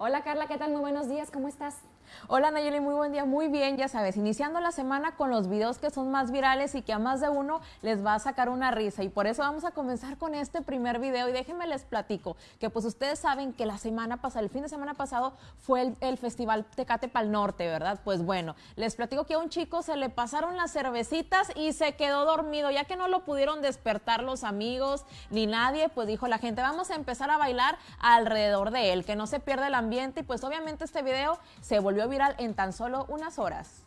Hola Carla, ¿qué tal? Muy buenos días, ¿cómo estás? Hola Nayeli, muy buen día, muy bien, ya sabes, iniciando la semana con los videos que son más virales y que a más de uno les va a sacar una risa. Y por eso vamos a comenzar con este primer video y déjenme les platico que pues ustedes saben que la semana pasada, el fin de semana pasado fue el, festival Tecate Pal Norte, ¿verdad? Pues bueno, les platico que a un chico se le pasaron las cervecitas y se quedó dormido, ya que no lo pudieron despertar los amigos ni nadie, pues dijo la gente, vamos a empezar a bailar alrededor de él, que no se pierda el ambiente y pues obviamente este video se volvió viral en tan solo unas horas.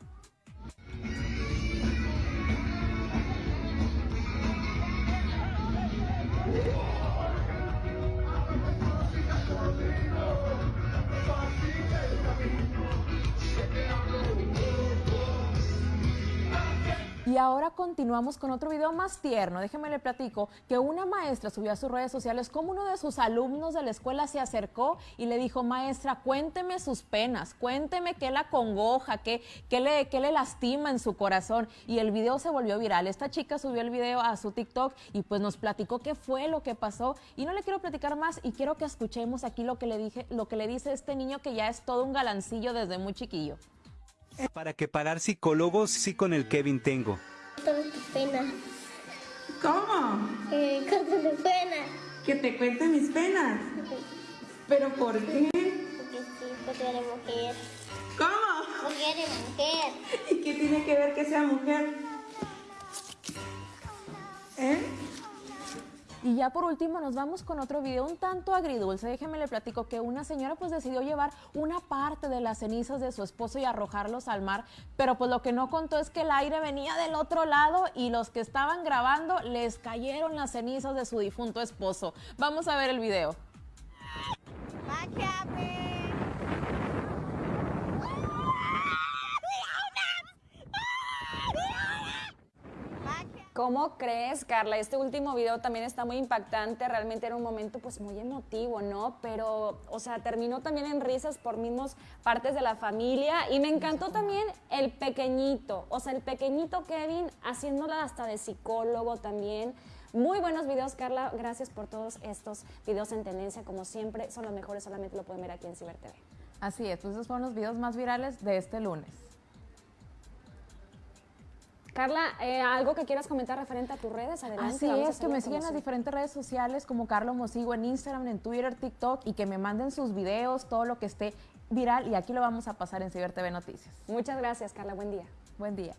Y ahora continuamos con otro video más tierno. Déjenme le platico que una maestra subió a sus redes sociales como uno de sus alumnos de la escuela se acercó y le dijo, maestra, cuénteme sus penas, cuénteme qué la congoja, qué, qué, le, qué le lastima en su corazón. Y el video se volvió viral. Esta chica subió el video a su TikTok y pues nos platicó qué fue lo que pasó. Y no le quiero platicar más y quiero que escuchemos aquí lo que le, dije, lo que le dice este niño que ya es todo un galancillo desde muy chiquillo. Para que pagar psicólogos sí con el Kevin tengo. Todas tus penas. ¿Cómo? Eh, pena. Que te cuente mis penas. ¿Pero por qué? Porque sí, porque eres mujer. ¿Cómo? Porque eres mujer. ¿Y qué tiene que ver que sea mujer? Y ya por último nos vamos con otro video un tanto agridulce. Déjenme le platico que una señora pues decidió llevar una parte de las cenizas de su esposo y arrojarlos al mar, pero pues lo que no contó es que el aire venía del otro lado y los que estaban grabando les cayeron las cenizas de su difunto esposo. Vamos a ver el video. ¿Cómo crees, Carla? Este último video también está muy impactante, realmente era un momento pues muy emotivo, ¿no? Pero, o sea, terminó también en risas por mismos partes de la familia y me encantó también el pequeñito, o sea, el pequeñito Kevin haciéndola hasta de psicólogo también. Muy buenos videos, Carla. Gracias por todos estos videos en tendencia. Como siempre, son los mejores, solamente lo pueden ver aquí en Ciber TV. Así es, pues esos fueron los videos más virales de este lunes. Carla, eh, algo que quieras comentar referente a tus redes, adelante. Así es, que me siguen en las diferentes redes sociales como Carlos Mosigo en Instagram, en Twitter, TikTok y que me manden sus videos, todo lo que esté viral y aquí lo vamos a pasar en Ciber TV Noticias. Muchas gracias, Carla. Buen día. Buen día.